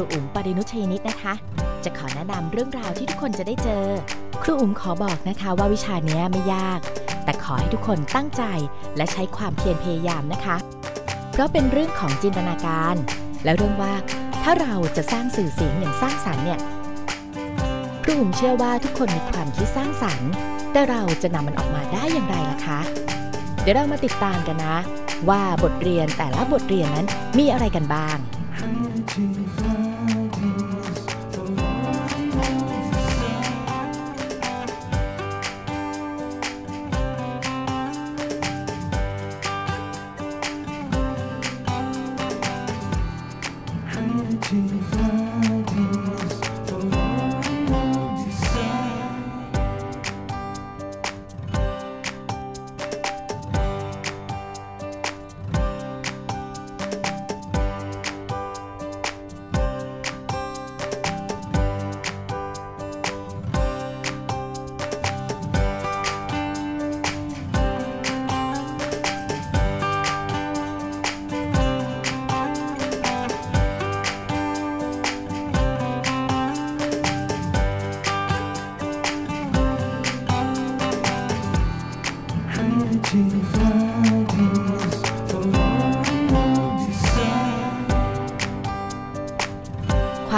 รูอุ๋มปรินุชยนิตนะคะ จะขอแนะนำเรื่องราวที่ทุกคนจะได้เจอ ครูอุ๋มขอบอกนะคะว่าวิชาเนี้ยไม่ยาก แต่ขอให้ทุกคนตั้งใจและใช้ความเพียรพยายามนะคะ เพราะเป็นเรื่องของจินตนาการ และเรื่องว่าถ้าเราจะสร้างสื่อเสียงอย่างสร้างสรรค์เนี่ยครูอุ๋มเชื่อว่าทุกคนมีความคิดสร้างสรรค์ แต่เราจะนำมันออกมาได้อย่างไรล่ะคะ เดี๋ยวเรามาติดตามกันนะ ว่าบทเรียนแต่ละบทเรียนนั้นมีอะไรกันบ้าง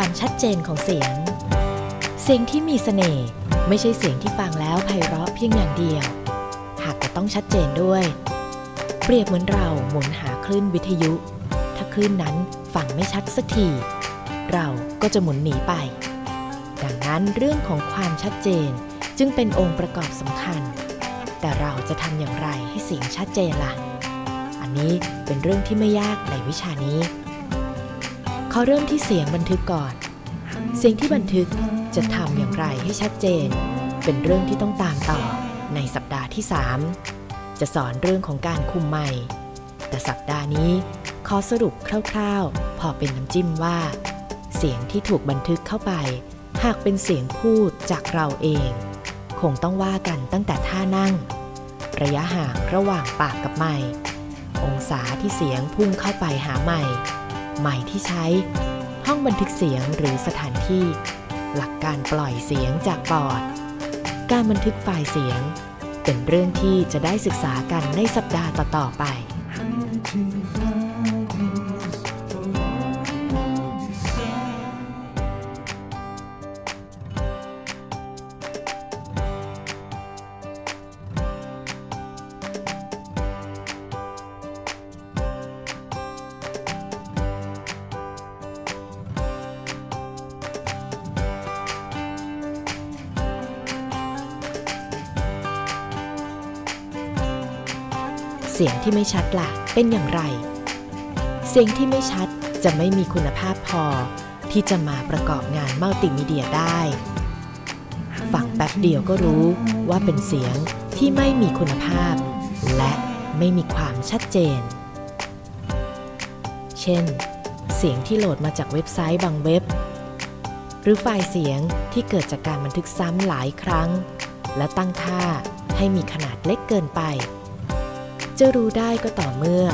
ความชัดเจนของเสียง เสียงที่มีเสน่ห์ไม่ใช่เสียงที่ฟังแล้วไพเราะเพียงอย่างเดียว หากจะต้องชัดเจนด้วย เปรียบเหมือนเราหมุนหาคลื่นวิทยุ ถ้าคลื่นนั้นฟังไม่ชัดสักที เราก็จะหมุนหนีไป ดังนั้นเรื่องของความชัดเจนจึงเป็นองค์ประกอบสำคัญ แต่เราจะทำอย่างไรให้เสียงชัดเจนล่ะ อันนี้เป็นเรื่องที่ไม่ยากในวิชานี้ ขอเริ่มที่เสียงบันทึกก่อน เสียงที่บันทึกจะทำอย่างไรให้ชัดเจน เป็นเรื่องที่ต้องตามต่อในสัปดาห์ที่ 3 จะสอนเรื่องของการคุมไมค์แต่สัปดาห์นี้ขอสรุปคร่าวๆ พอเป็นน้ำจิ้มว่า เสียงที่ถูกบันทึกเข้าไป หากเป็นเสียงพูดจากเราเอง คงต้องว่ากันตั้งแต่ท่านั่ง ระยะห่างระหว่างปากกับไมค์องศาที่เสียงพุ่งเข้าไปหาไมค์ ใหม่ที่ใช้ ห้องบันทึกเสียงหรือสถานที่ หลักการปล่อยเสียงจากปอด การบันทึกไฟล์เสียง เป็นเรื่องที่จะได้ศึกษากันในสัปดาห์ต่อๆไป เสียงที่ไม่ชัดล่ะ เป็นอย่างไร เสียงที่ไม่ชัดจะไม่มีคุณภาพพอ ที่จะมาประกอบงานมัลติมีเดียได้ ฟังแป๊บเดียวก็รู้ว่าเป็นเสียงที่ไม่มีคุณภาพ และไม่มีความชัดเจน เช่น เสียงที่โหลดมาจากเว็บไซต์บางเว็บ หรือไฟล์เสียงที่เกิดจากการบันทึกซ้ำหลายครั้ง และตั้งค่าให้มีขนาดเล็กเกินไป จะรู้ได้ก็ต่อเมื่อ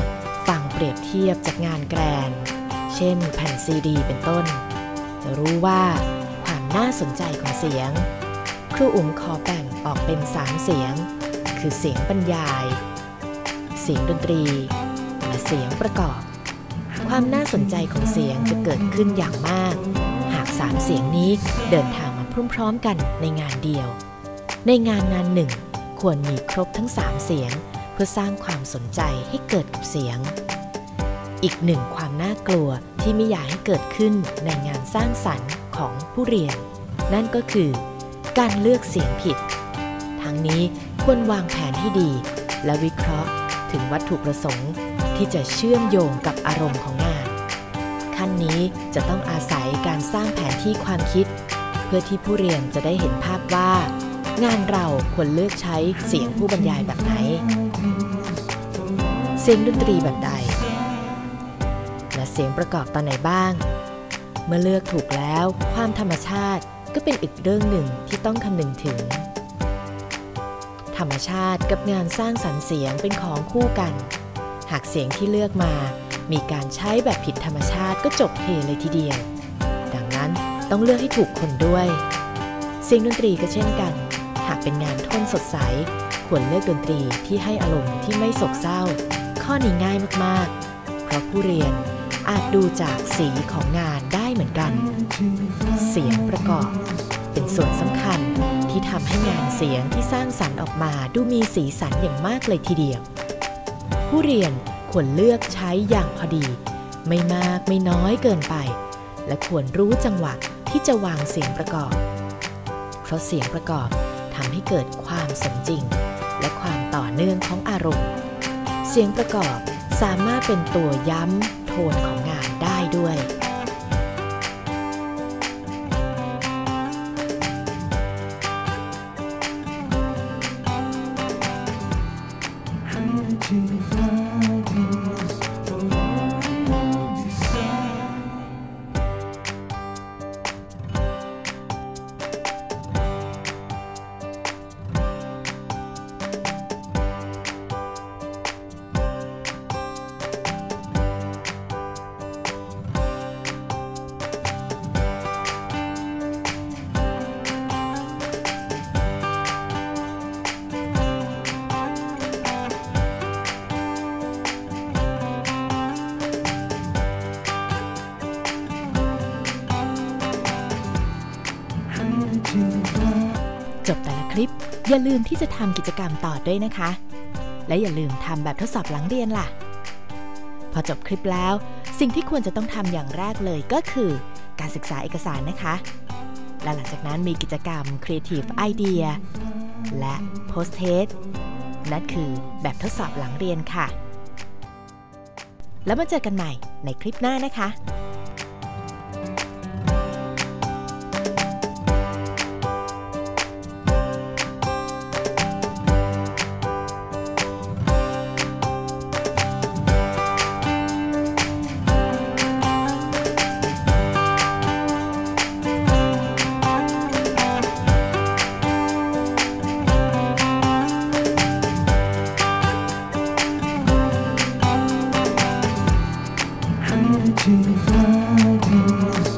ฟังเปรียบเทียบจากงานแกรน เช่นแผ่นซีดี เป็นต้น จะรู้ว่าความน่าสนใจของเสียง ครูอุ๋มขอแบ่งออกเป็น3เสียง คือเสียงบรรยาย เสียงดนตรี และเสียงประกอบ ความน่าสนใจของเสียงจะเกิดขึ้นอย่างมาก หาก3เสียงนี้เดินทางมาพร้อมๆกันในงานเดียว ในงานงานหนึ่งควรมีครบทั้ง3เสียง พื่อสร้างความสนใจให้เกิดกับเสียง อีกหนึ่งความน่ากลัวที่ไม่อยากให้เกิดขึ้นในงานสร้างสรรค์ของผู้เรียน นั่นก็คือ การเลือกเสียงผิด ทั้งนี้ควรวางแผนให้ดี และวิเคราะห์ถึงวัตถุประสงค์ที่จะเชื่อมโยงกับอารมณ์ของงาน ขั้นนี้จะต้องอาศัยการสร้างแผนที่ความคิด เพื่อที่ผู้เรียนจะได้เห็นภาพว่า งานเราควรเลือกใช้เสียงผู้บรรยายแบบไหน สียงดนตรีแบบใด และเสียงประกอบตอนไหนบ้าง เมื่อเลือกถูกแล้วความธรรมชาติก็เป็นอีกเรื่องหนึ่งที่ต้องคำนึงถึง ธรรมชาติกับงานสร้างสรรค์เสียงเป็นของคู่กัน หากเสียงที่เลือกมา มีการใช้แบบผิดธรรมชาติก็จบเทเลยทีเดียว ดังนั้นต้องเลือกให้ถูกคนด้วย เสียงดนตรีก็เช่นกัน หากเป็นงานท่นสดใส ควรเลือกดนตรีที่ให้อารมณ์ที่ไม่โศกเศร้า ข้อนี้ง่ายมากๆ เพราะผู้เรียนอาจดูจากสีของงานได้เหมือนกัน เสียงประกอบ เป็นส่วนสำคัญที่ทำให้งานเสียงที่สร้างสรรค์ออกมาดูมีสีสันอย่างมากเลยทีเดียว ผู้เรียนควรเลือกใช้อย่างพอดี ไม่มากไม่น้อยเกินไป และควรรู้จังหวะที่จะวางเสียงประกอบ เพราะเสียงประกอบทำให้เกิดความสมจริง และความต่อเนื่องของอารมณ์ สียงประกอบสามารถเป็นตัวย้ำโทนของงานได้ด้วย ลิป อย่าลืมที่จะทำกิจกรรมต่อด้วยนะคะ และอย่าลืมทำแบบทดสอบหลังเรียนล่ะ พอจบคลิปแล้ว สิ่งที่ควรจะต้องทำอย่างแรกเลยก็คือ การศึกษาเอกสารนะคะ และหลังจากนั้นมีกิจกรรม Creative Idea และ Post Test นั่นคือแบบทดสอบหลังเรียนค่ะ แล้วมาเจอกันใหม่ในคลิปหน้านะคะ empty valleys